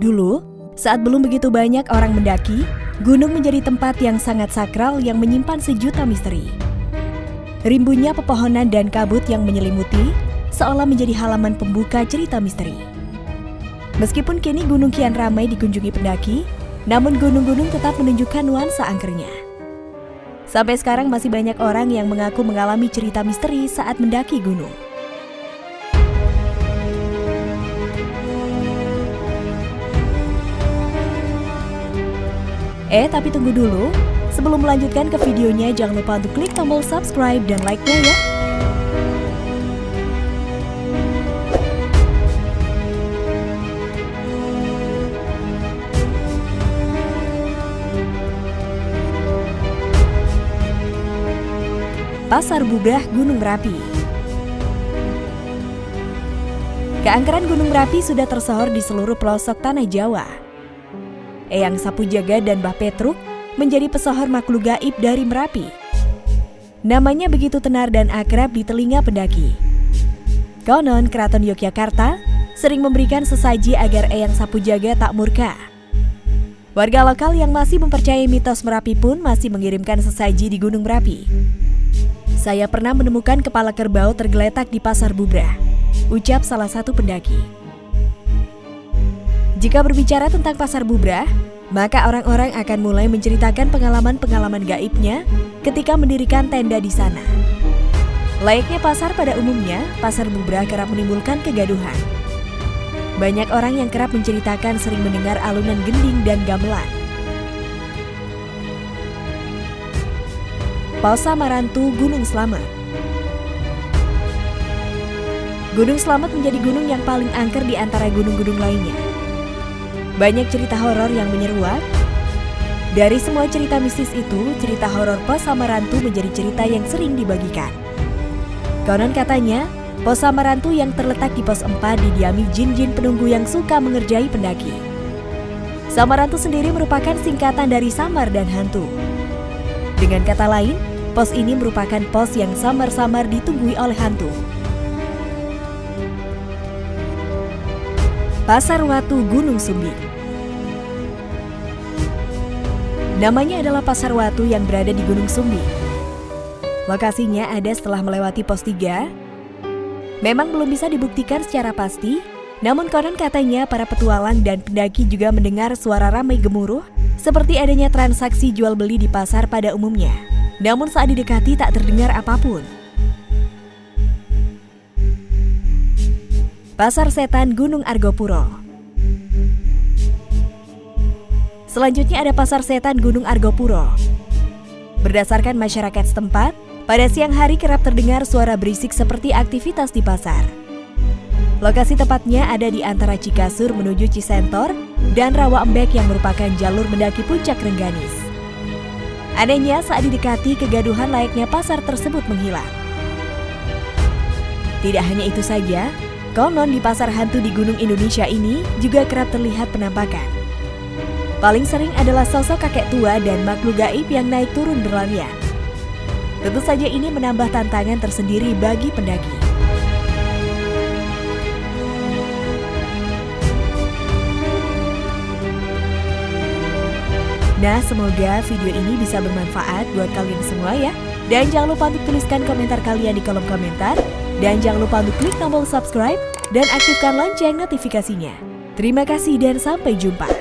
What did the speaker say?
Dulu, saat belum begitu banyak orang mendaki, gunung menjadi tempat yang sangat sakral yang menyimpan sejuta misteri. Rimbunnya pepohonan dan kabut yang menyelimuti seolah menjadi halaman pembuka cerita misteri. Meskipun kini gunung kian ramai dikunjungi pendaki, namun gunung-gunung tetap menunjukkan nuansa angkernya. Sampai sekarang masih banyak orang yang mengaku mengalami cerita misteri saat mendaki gunung. Eh, tapi tunggu dulu. Sebelum melanjutkan ke videonya, jangan lupa untuk klik tombol subscribe dan like-nya ya. Pasar Bubrah Gunung Merapi Keangkeran Gunung Merapi sudah tersohor di seluruh pelosok tanah Jawa. Eyang Sapu Jaga dan Mbah Petruk menjadi pesohor makhluk gaib dari Merapi. Namanya begitu tenar dan akrab di telinga pendaki. Konon Keraton Yogyakarta sering memberikan sesaji agar Eyang Sapu Jaga tak murka. Warga lokal yang masih mempercayai mitos Merapi pun masih mengirimkan sesaji di Gunung Merapi. Saya pernah menemukan kepala kerbau tergeletak di Pasar Bubrah, ucap salah satu pendaki. Jika berbicara tentang Pasar Bubrah, maka orang-orang akan mulai menceritakan pengalaman-pengalaman gaibnya ketika mendirikan tenda di sana. Layaknya pasar pada umumnya, Pasar Bubrah kerap menimbulkan kegaduhan. Banyak orang yang kerap menceritakan sering mendengar alunan gending dan gamelan. Pausa Marantu Gunung Slamet Gunung Slamet menjadi gunung yang paling angker di antara gunung-gunung lainnya. Banyak cerita horor yang menyeruak. Dari semua cerita mistis itu, cerita horor Pos Samarantu menjadi cerita yang sering dibagikan. Konon katanya, Pos Samarantu yang terletak di pos 4 didiami jin-jin penunggu yang suka mengerjai pendaki. Samarantu sendiri merupakan singkatan dari samar dan hantu. Dengan kata lain, pos ini merupakan pos yang samar-samar ditunggui oleh hantu. Pasar Watu Gunung Sumbi Namanya adalah Pasar Watu yang berada di Gunung Sumbi. Lokasinya ada setelah melewati pos 3. Memang belum bisa dibuktikan secara pasti, namun konon katanya para petualang dan pendaki juga mendengar suara ramai gemuruh seperti adanya transaksi jual beli di pasar pada umumnya. Namun saat didekati tak terdengar apa pun. Pasar Setan Gunung Argopuro Selanjutnya ada Pasar Setan Gunung Argopuro. Berdasarkan masyarakat setempat, pada siang hari kerap terdengar suara berisik seperti aktivitas di pasar. Lokasi tepatnya ada di antara Cikasur menuju Cisentor dan Rawa Embek yang merupakan jalur mendaki puncak Rengganis. Anehnya saat didekati kegaduhan layaknya pasar tersebut menghilang. Tidak hanya itu saja, konon di pasar hantu di Gunung Indonesia ini juga kerap terlihat penampakan. Paling sering adalah sosok kakek tua dan makhluk gaib yang naik turun berlarian. Tentu saja ini menambah tantangan tersendiri bagi pendaki. Nah, semoga video ini bisa bermanfaat buat kalian semua ya. Dan jangan lupa untuk tuliskan komentar kalian di kolom komentar. Dan jangan lupa untuk klik tombol subscribe dan aktifkan lonceng notifikasinya. Terima kasih dan sampai jumpa.